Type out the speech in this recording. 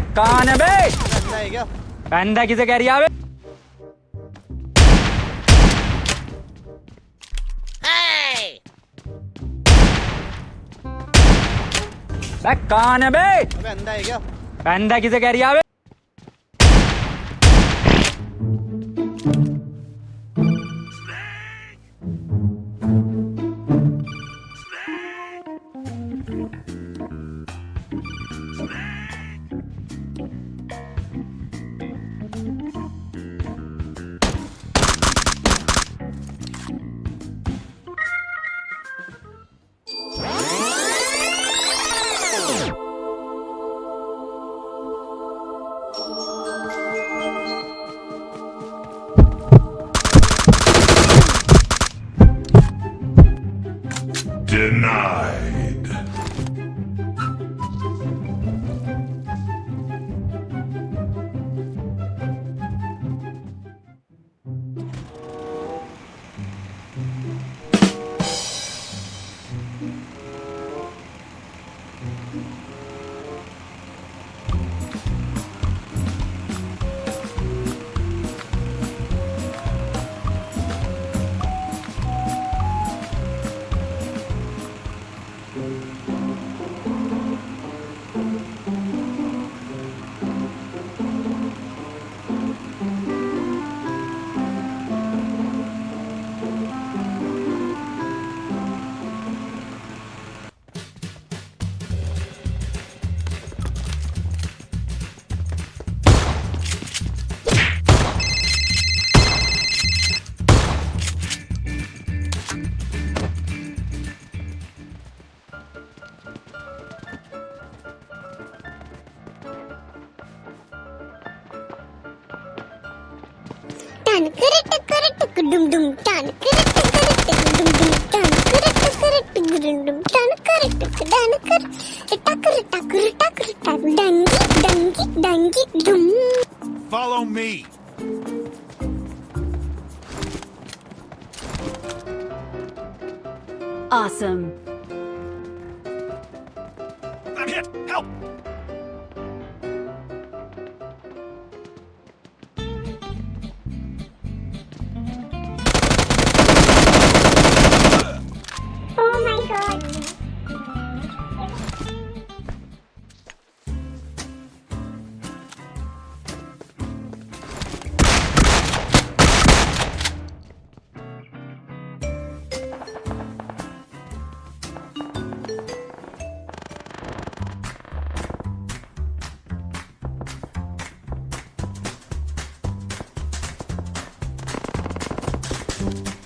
कान है बे बंदा क्या किसे कह रही है? कान है बे बंदा है क्या? किसे कह रही है? Tan kedum dum tan kereta kereta kedum dum tan kereta kereta kedum dum tan dangi dangi dangi dum Follow me. Awesome. I'm hit. Help. No